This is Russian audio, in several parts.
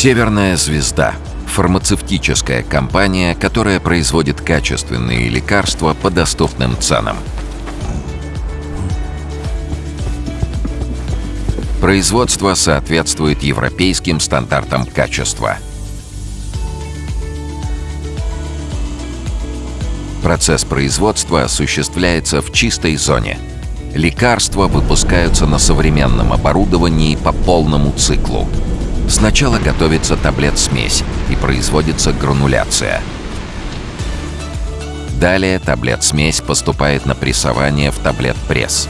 Северная звезда – фармацевтическая компания, которая производит качественные лекарства по доступным ценам. Производство соответствует европейским стандартам качества. Процесс производства осуществляется в чистой зоне. Лекарства выпускаются на современном оборудовании по полному циклу. Сначала готовится таблет-смесь и производится грануляция. Далее таблет-смесь поступает на прессование в таблет-пресс.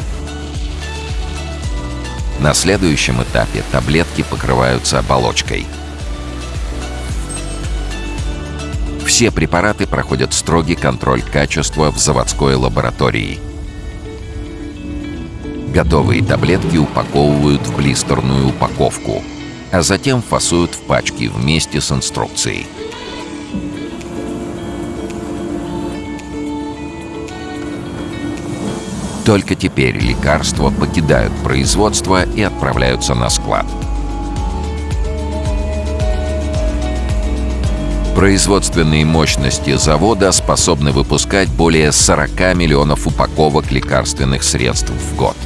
На следующем этапе таблетки покрываются оболочкой. Все препараты проходят строгий контроль качества в заводской лаборатории. Готовые таблетки упаковывают в блистерную упаковку – а затем фасуют в пачки вместе с инструкцией. Только теперь лекарства покидают производство и отправляются на склад. Производственные мощности завода способны выпускать более 40 миллионов упаковок лекарственных средств в год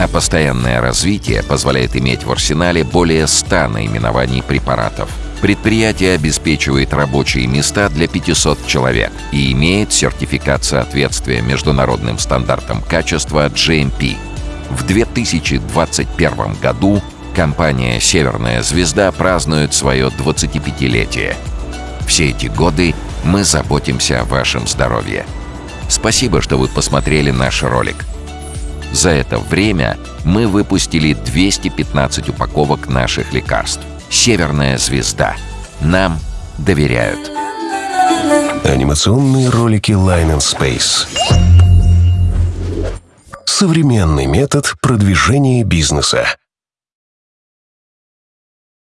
а постоянное развитие позволяет иметь в арсенале более 100 наименований препаратов. Предприятие обеспечивает рабочие места для 500 человек и имеет сертификат соответствия международным стандартам качества GMP. В 2021 году компания «Северная звезда» празднует свое 25-летие. Все эти годы мы заботимся о вашем здоровье. Спасибо, что вы посмотрели наш ролик. За это время мы выпустили 215 упаковок наших лекарств. «Северная звезда». Нам доверяют. Анимационные ролики Line and Space. Современный метод продвижения бизнеса.